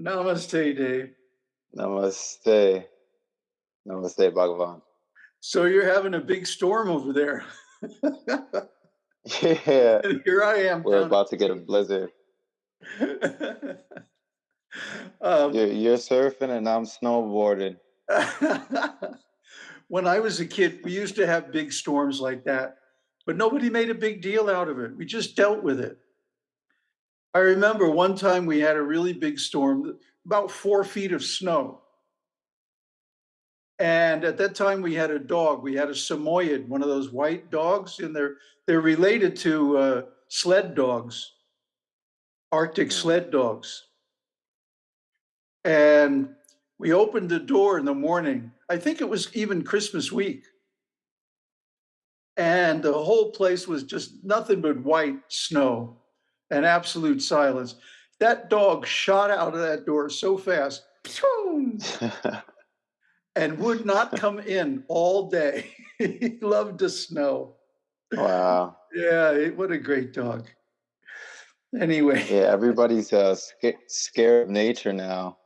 Namaste, Dave. Namaste. Namaste, Bhagavan. So you're having a big storm over there. Yeah, and here I am we're about to get a blizzard. um, You're, you're surfing and I'm snowboarding. when I was a kid, we used to have big storms like that, but nobody made a big deal out of it. We just dealt with it. I remember one time we had a really big storm, about four feet of snow. And at that time, we had a dog. We had a Samoyed, one of those white dogs, and they're they're related to uh, sled dogs, Arctic sled dogs. And we opened the door in the morning. I think it was even Christmas week. And the whole place was just nothing but white snow and absolute silence. That dog shot out of that door so fast and would not come in all day. he loved the snow. Wow. Yeah, it, what a great dog. Anyway, Yeah, everybody's uh, sca- scared of nature now.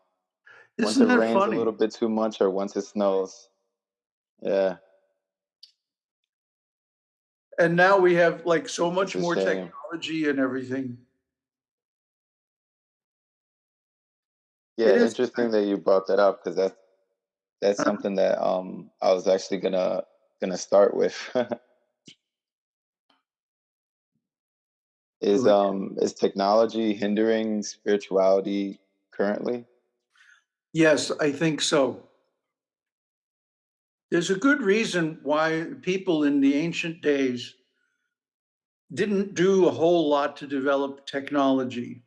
Once isn't once it that rains a little bit too much or once it snows. Yeah, And now we have like so much more shame. technology and everything. Yeah, interesting that you brought that up because that's that's Uh, something that um I was actually gonna gonna start with. Is um is technology hindering spirituality currently? Yes, I think so. There's a good reason why people in the ancient days didn't do a whole lot to develop technology.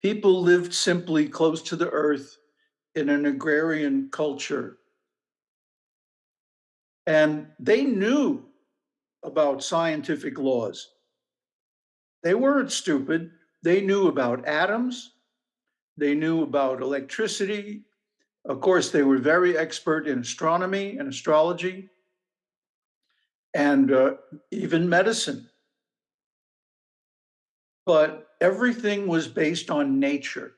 People lived simply close to the earth in an agrarian culture. And they knew about scientific laws. They weren't stupid. They knew about atoms. They knew about electricity. Of course, they were very expert in astronomy and astrology and uh, even medicine. But everything was based on nature.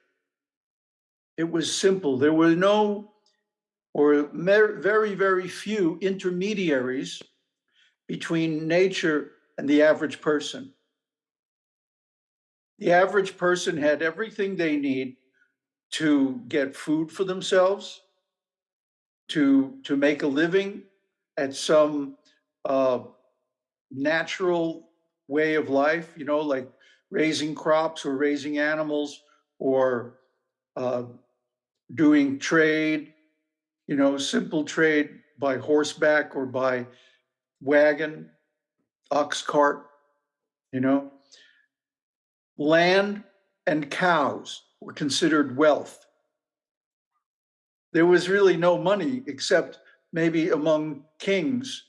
It was simple. There were no, or very, very few intermediaries between nature and the average person. The average person had everything they need to get food for themselves, to to make a living at some uh, natural way of life, you know, like raising crops or raising animals or uh, doing trade, you know, simple trade by horseback or by wagon, ox cart, you know. Land and cows were considered wealth. There was really no money except maybe among kings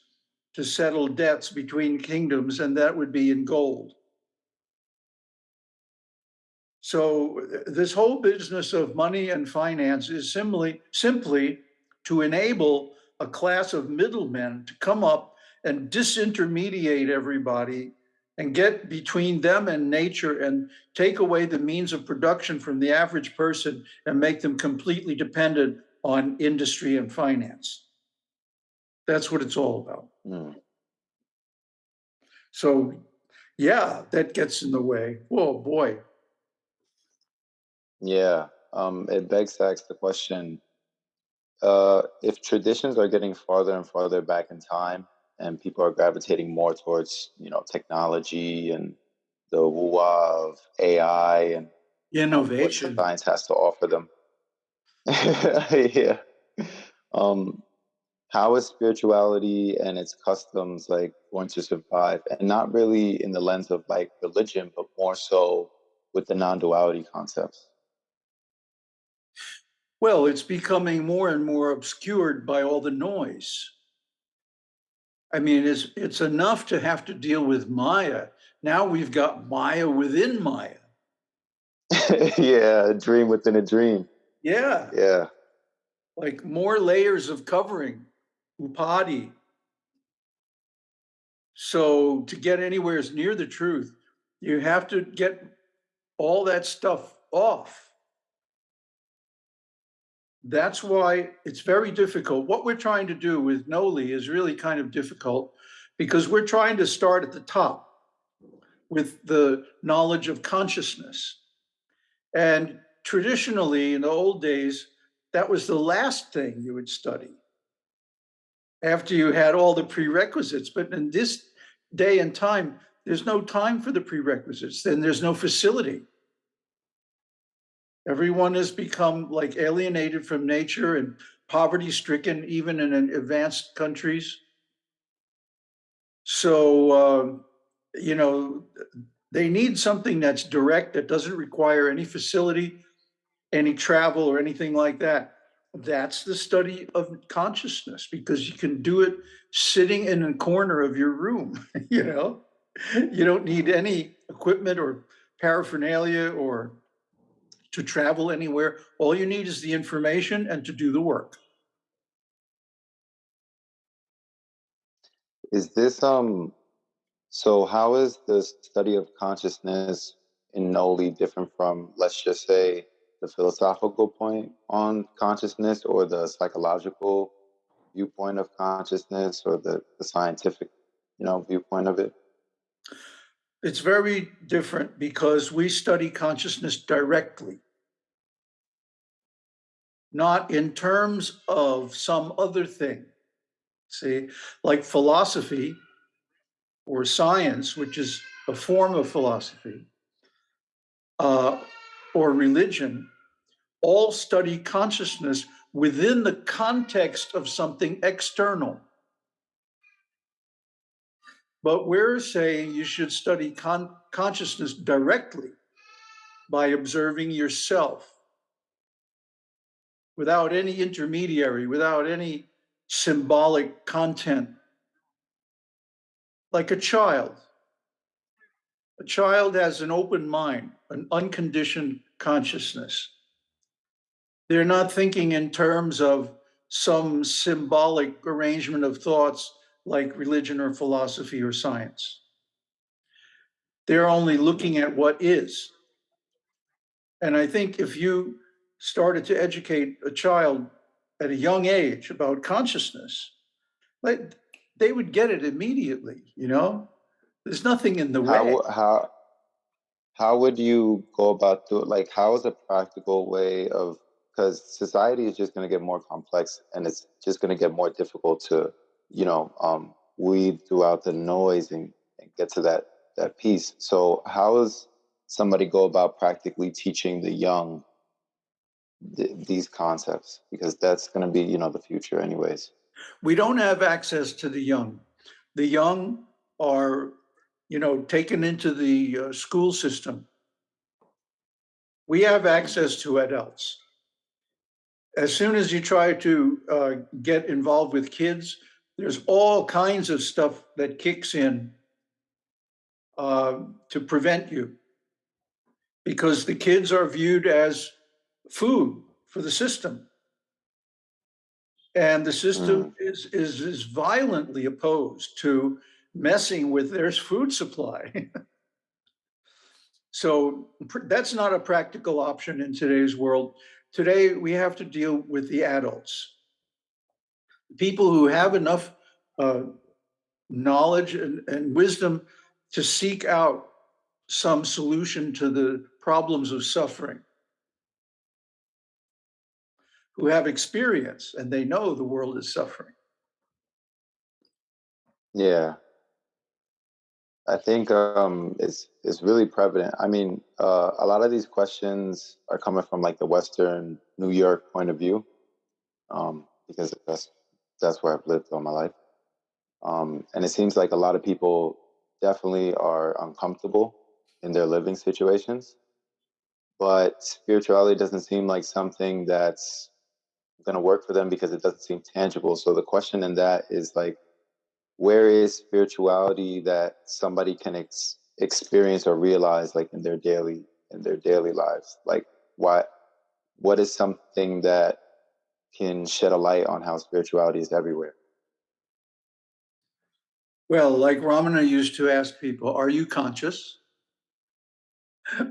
to settle debts between kingdoms, and that would be in gold. So this whole business of money and finance is simply simply to enable a class of middlemen to come up and disintermediate everybody and get between them and nature and take away the means of production from the average person and make them completely dependent on industry and finance. That's what it's all about. Mm. So, yeah, that gets in the way. Whoa, boy. Yeah. Um, it begs to ask the question, uh, if traditions are getting farther and farther back in time and people are gravitating more towards, you know, technology and the woo-wah of AI and um, what Innovation. science has to offer them. Yeah. Um, how is spirituality and its customs like going to survive? And not really in the lens of like religion, but more so with the non-duality concepts. Well, it's becoming more and more obscured by all the noise. I mean, it's it's enough to have to deal with Maya. Now we've got Maya within Maya. Yeah, a dream within a dream. Yeah, Yeah. like more layers of covering, upadhi. So to get anywhere near the truth, you have to get all that stuff off. That's why it's very difficult. What we're trying to do with NOLI is really kind of difficult because we're trying to start at the top with the knowledge of consciousness. And traditionally, in the old days, that was the last thing you would study after you had all the prerequisites. But in this day and time, there's no time for the prerequisites, then there's no facility. Everyone has become like alienated from nature and poverty stricken, even in advanced countries. So, um, you know, they need something that's direct, that doesn't require any facility, any travel or anything like that. That's the study of consciousness because you can do it sitting in a corner of your room, you know? You don't need any equipment or paraphernalia or to travel anywhere. All you need is the information and to do the work. Is this um so how is the study of consciousness in Noli different from let's just say the philosophical point on consciousness or the psychological viewpoint of consciousness or the, the scientific, you know, viewpoint of it? It's very different because we study consciousness directly, not in terms of some other thing. See, like philosophy or science, which is a form of philosophy, uh, or religion, all study consciousness within the context of something external. But we're saying you should study con consciousness directly by observing yourself without any intermediary, without any symbolic content. Like a child. A child has an open mind, an unconditioned consciousness. They're not thinking in terms of some symbolic arrangement of thoughts like religion or philosophy or science. They're only looking at what is. And I think if you started to educate a child at a young age about consciousness, like they would get it immediately, you know? There's nothing in the way. How how how would you go about doing it? like how is a practical way of because society is just going to get more complex and it's just going to get more difficult to you know um, weed throughout the noise and, and get to that that piece. So how does somebody go about practically teaching the young th- these concepts? Because that's going to be you know the future anyways. We don't have access to the young. The young are you know taken into the uh, school system. We have access to adults. As soon as you try to uh, get involved with kids, there's all kinds of stuff that kicks in uh, to prevent you because the kids are viewed as food for the system. And the system mm. is, is, is violently opposed to messing with their food supply. so that's not a practical option in today's world. Today, we have to deal with the adults. People who have enough uh, knowledge and, and wisdom to seek out some solution to the problems of suffering, who have experience and they know the world is suffering. Yeah, I think um, it's it's really prevalent. I mean, uh, a lot of these questions are coming from like the Western New York point of view, um, because that's that's where I've lived all my life, um, and it seems like a lot of people definitely are uncomfortable in their living situations, but spirituality doesn't seem like something that's going to work for them because it doesn't seem tangible. So the question in that is like where is spirituality that somebody can ex- experience or realize like in their daily in their daily lives like what what is something that can shed a light on how spirituality is everywhere well like ramana used to ask people are you conscious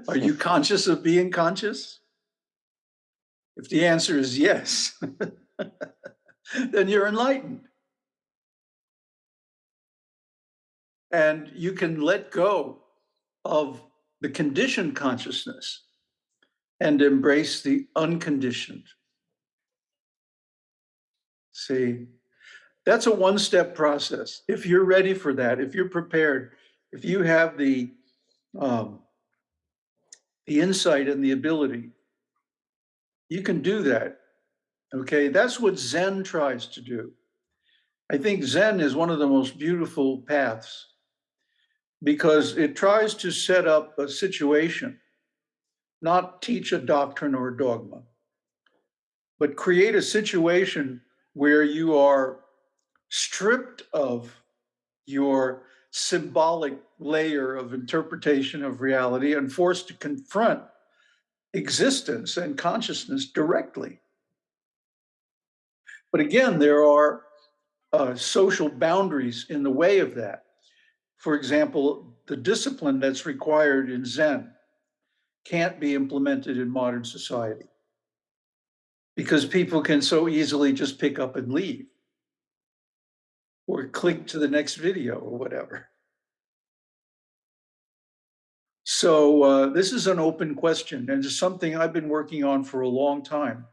are you conscious of being conscious If the answer is yes, then you're enlightened. And you can let go of the conditioned consciousness and embrace the unconditioned. See, that's a one step process. If you're ready for that, if you're prepared, if you have the, um, the insight and the ability, you can do that. Okay, that's what Zen tries to do. I think Zen is one of the most beautiful paths because it tries to set up a situation, not teach a doctrine or a dogma, but create a situation where you are stripped of your symbolic layer of interpretation of reality and forced to confront existence and consciousness directly. But again, there are uh, social boundaries in the way of that. For example, the discipline that's required in Zen can't be implemented in modern society because people can so easily just pick up and leave or click to the next video or whatever. So uh, this is an open question and it's something I've been working on for a long time.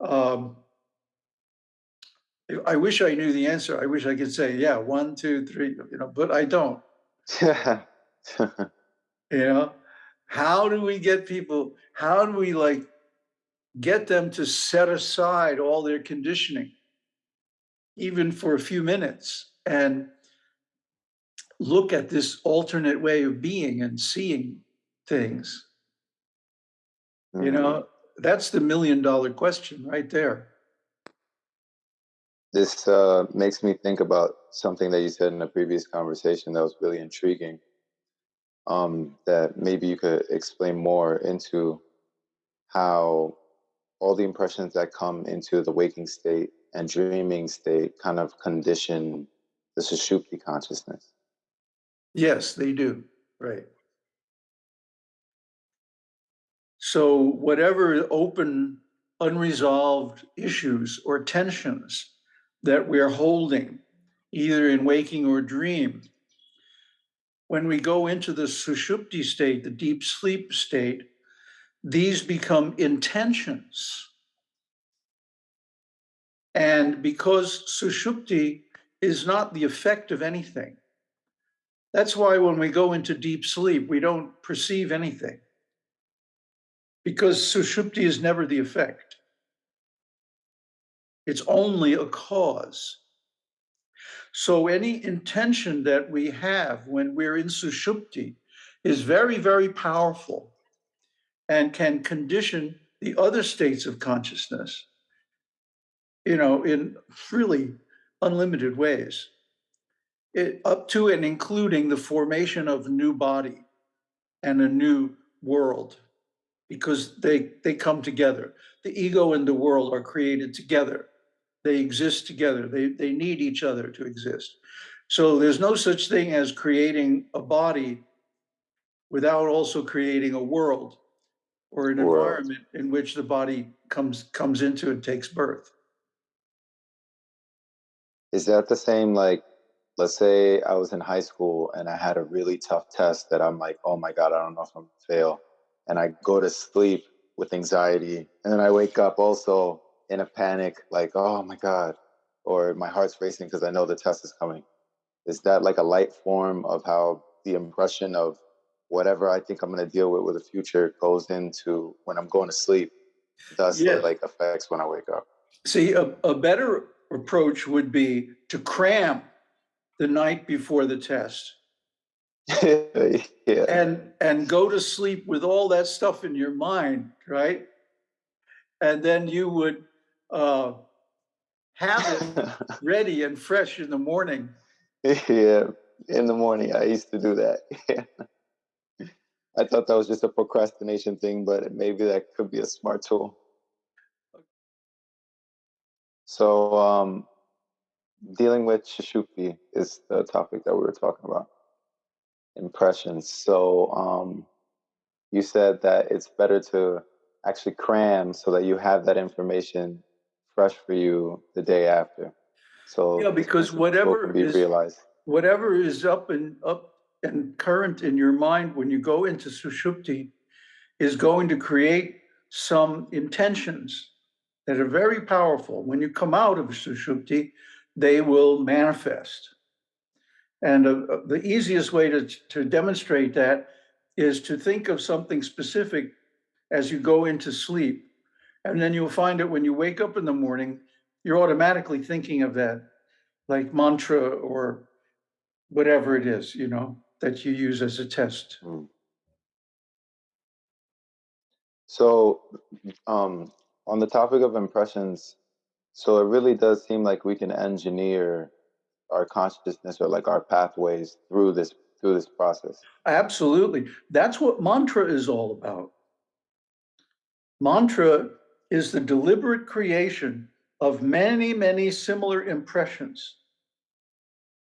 Um, I wish I knew the answer. I wish I could say, yeah, one, two, three, you know, but I don't. you know, how do we get people? How do we like get them to set aside all their conditioning, even for a few minutes, and look at this alternate way of being and seeing things? You Mhm. know, that's the million dollar question right there. This uh, makes me think about something that you said in a previous conversation that was really intriguing. Um, that maybe you could explain more into how all the impressions that come into the waking state and dreaming state kind of condition the Sushupti consciousness. Yes, they do. Right. So whatever open, unresolved issues or tensions that we're holding, either in waking or dream, when we go into the sushupti state, the deep sleep state, these become intentions. And because sushupti is not the effect of anything, that's why when we go into deep sleep, we don't perceive anything. Because sushupti is never the effect. It's only a cause. So any intention that we have when we're in sushupti is very, very powerful and can condition the other states of consciousness, you know, in really unlimited ways. It, up to and including the formation of a new body and a new world, because they, they come together. The ego and the world are created together. They exist together. They, they need each other to exist. So there's no such thing as creating a body without also creating a world or an environment in which the body comes comes into and takes birth. Is that the same like let's say I was in high school and I had a really tough test that I'm like, oh my God, I don't know if I'm gonna fail. And I go to sleep with anxiety. And then I wake up also in a panic, like, oh my God. Or my heart's racing because I know the test is coming. Is that like a light form of how the impression of whatever I think I'm gonna deal with with the future goes into when I'm going to sleep? Thus Yeah. it like affects when I wake up. See, a, a better approach would be to cram the night before the test yeah. and and go to sleep with all that stuff in your mind, right? And then you would uh, have it ready and fresh in the morning. yeah, in the morning, I used to do that. I thought that was just a procrastination thing, but maybe that could be a smart tool. So, um, dealing with Sushupti is the topic that we were talking about. Impressions. So, um, you said that it's better to actually cram so that you have that information fresh for you the day after. So Yeah, because whatever be is- realized. whatever is up and up and current in your mind when you go into sushupti is going to create some intentions that are very powerful. When you come out of sushupti, they will manifest. And uh, uh, the easiest way to, to demonstrate that is to think of something specific as you go into sleep. And then you'll find that when you wake up in the morning, you're automatically thinking of that, like mantra or whatever it is, you know, that you use as a test. Mm. So, um, on the topic of impressions, so it really does seem like we can engineer our consciousness or like our pathways through this through this process. Absolutely. That's what mantra is all about. Mantra is the deliberate creation of many, many similar impressions.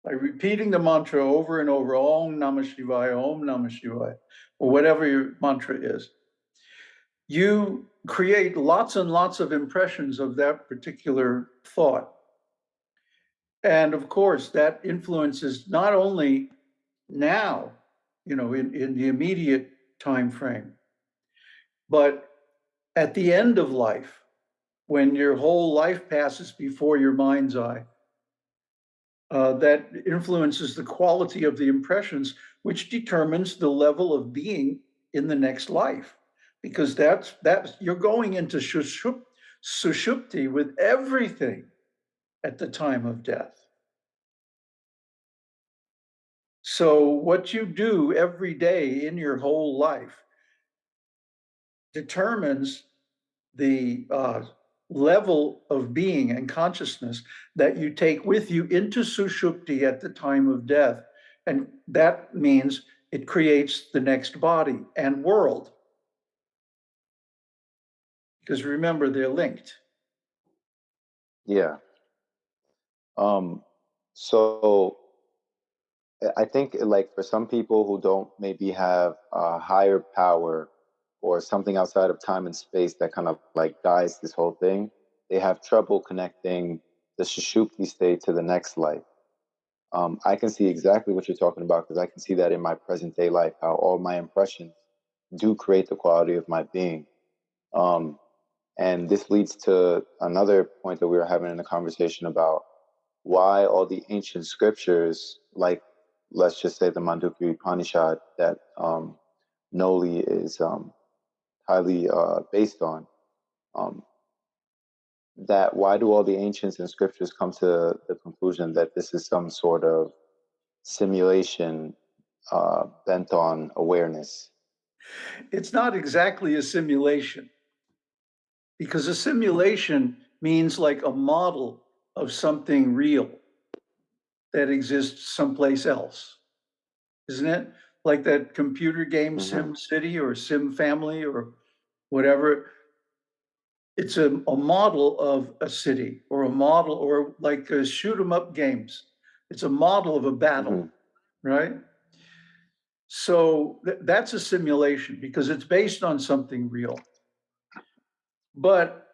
By repeating the mantra over and over, Om Namah Shivaya, Om Namah Shivaya, or whatever your mantra is, you create lots and lots of impressions of that particular thought. And of course, that influences not only now, you know, in, in the immediate time frame, but at the end of life, when your whole life passes before your mind's eye, uh, that influences the quality of the impressions, which determines the level of being in the next life. Because that's that's you're going into sushup, sushupti with everything at the time of death. So what you do every day in your whole life determines the uh, level of being and consciousness that you take with you into sushupti at the time of death. And that means it creates the next body and world. Because remember, they're linked. Yeah. Um, so I- I think like for some people who don't maybe have a higher power or something outside of time and space that kind of like guides this whole thing, they have trouble connecting the Sushupti state to the next life. Um, I can see exactly what you're talking about because I can see that in my present day life, how all my impressions do create the quality of my being. Um, and this leads to another point that we were having in the conversation about why all the ancient scriptures, like let's just say the Mandukya Upanishad that um, Noli is um, highly uh, based on, um, that why do all the ancients and scriptures come to the conclusion that this is some sort of simulation uh, bent on awareness? It's not exactly a simulation. Because a simulation means like a model of something real that exists someplace else. Isn't it? Like that computer game Mhm. Sim City or Sim Family or whatever. It's a, a model of a city or a model or like uh, shoot 'em up games. It's a model of a battle Mhm. right? So th- that's a simulation because it's based on something real. But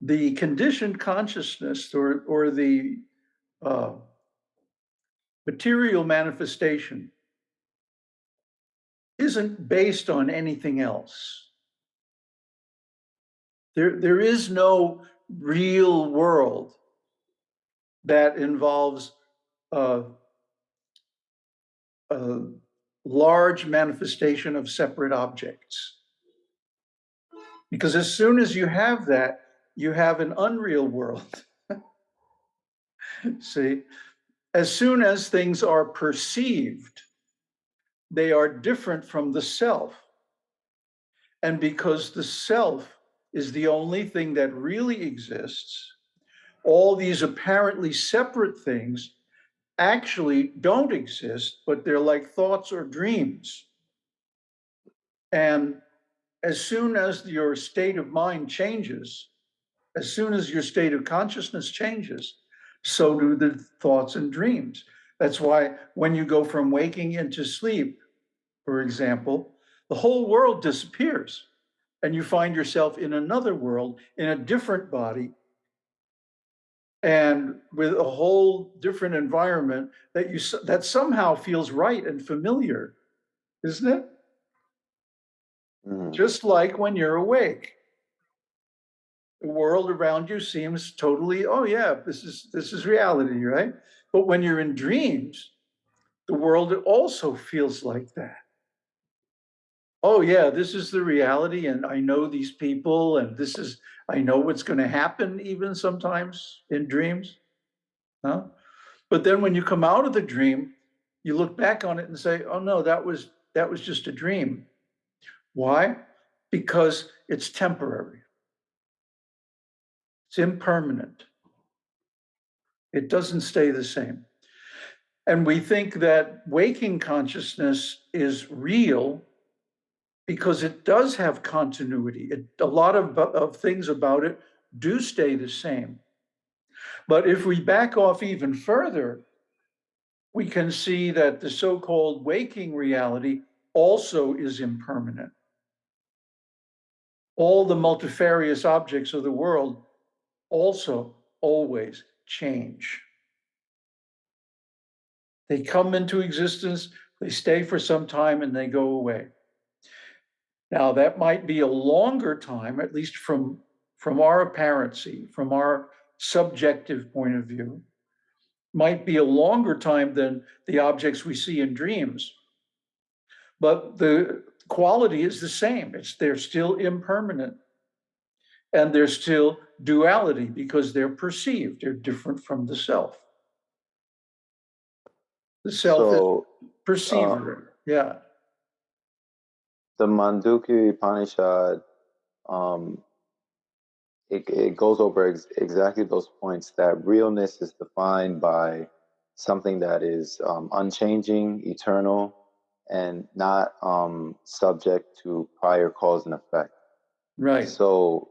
the conditioned consciousness or, or the uh, material manifestation isn't based on anything else. There, there is no real world that involves a large manifestation of separate objects. Because as soon as you have that, you have an unreal world. See, as soon as things are perceived, they are different from the self. And because the self is the only thing that really exists, all these apparently separate things actually don't exist, but they're like thoughts or dreams. And as soon as your state of mind changes, as soon as your state of consciousness changes, so do the thoughts and dreams. That's why when you go from waking into sleep, for example, the whole world disappears and you find yourself in another world, in a different body, and with a whole different environment that you, that somehow feels right and familiar, isn't it? Mhm. Just like when you're awake. The world around you seems totally, oh yeah, this is, this is reality, right? But when you're in dreams, the world also feels like that. Oh yeah, this is the reality and I know these people and this is, I know what's gonna happen even sometimes in dreams. Huh? But then when you come out of the dream, you look back on it and say, oh no, that was, that was just a dream. Why? Because it's temporary. It's impermanent. It doesn't stay the same. And we think that waking consciousness is real because it does have continuity. It, a lot of, of things about it do stay the same. But if we back off even further, we can see that the so-called waking reality also is impermanent. All the multifarious objects of the world also always change. They come into existence, they stay for some time, and they go away. Now, that might be a longer time, at least from, from our apparency, from our subjective point of view, might be a longer time than the objects we see in dreams. But the quality is the same. It's they're still impermanent. And they're still duality because they're perceived. They're different from the self. The self is So uh, perceiver. yeah. The Mandukya Upanishad, um, it, it goes over ex- exactly those points that realness is defined by something that is um, unchanging, eternal, and not um, subject to prior cause and effect. Right. So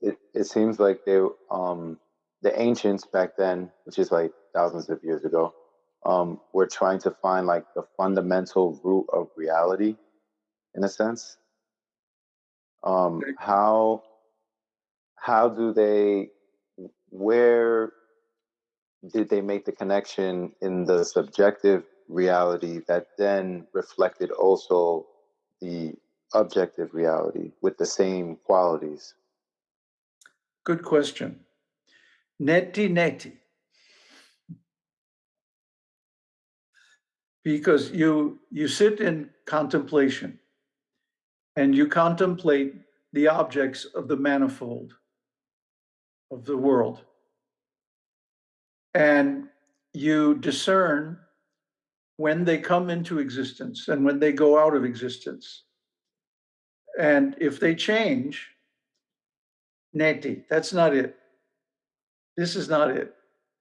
it, it seems like they um, the ancients back then, which is like thousands of years ago, um, were trying to find like the fundamental root of reality, in a sense. Um, how how do they where did they make the connection in the subjective reality that then reflected also the objective reality with the same qualities? Good question. Neti neti. Because you you sit in contemplation and you contemplate the objects of the manifold of the world. And you discern when they come into existence and when they go out of existence. And if they change, neti, that's not it. This is not it.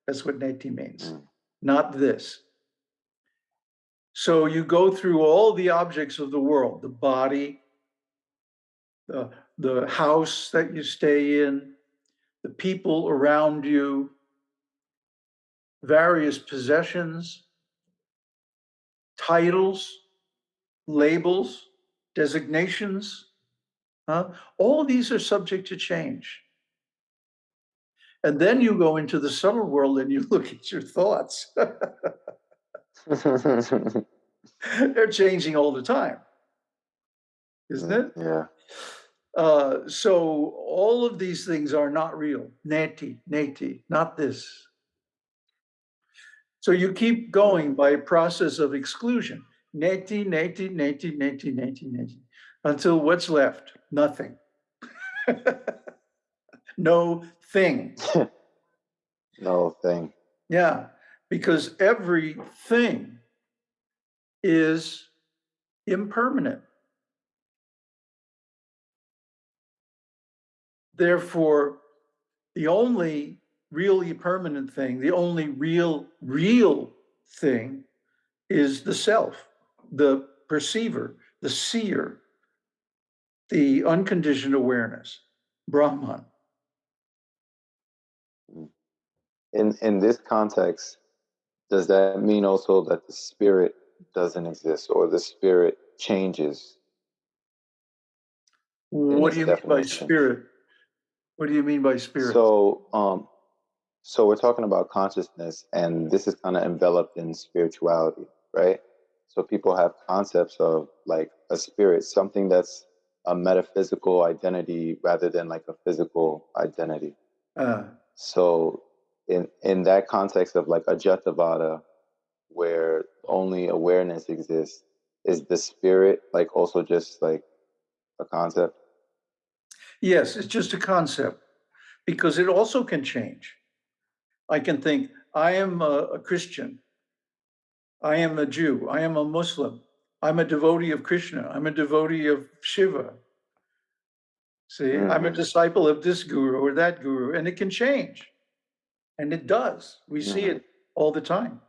That's what neti means. Mm. Not this. So you go through all the objects of the world, the body, the, the house that you stay in, the people around you, various possessions, titles, labels, designations. huh? All these are subject to change. And then you go into the subtle world and you look at your thoughts. They're changing all the time, isn't it? Yeah. Uh, so all of these things are not real. Neti, neti, not this. So you keep going by a process of exclusion. Neti, neti, neti, neti, neti, neti, until what's left? Nothing. no thing. no thing. Yeah, because everything is impermanent. Therefore, the only really permanent thing, the only real, real thing is the self, the perceiver, the seer, the unconditioned awareness, Brahman. In in this context, does that mean also that the spirit doesn't exist or the spirit changes? What do you mean by spirit? What do you mean by spirit? So, um, so we're talking about consciousness, and this is kind of enveloped in spirituality, right? So people have concepts of like a spirit, something that's a metaphysical identity rather than like a physical identity. Uh, So, in in that context of like a Jetavada, where only awareness exists, is the spirit like also just like a concept? Yes, it's just a concept because it also can change. I can think, I am a, a Christian. I am a Jew. I am a Muslim. I'm a devotee of Krishna. I'm a devotee of Shiva. See, I'm a Mhm. disciple of this guru or that guru, and it can change. And it does. We see Mhm. it all the time.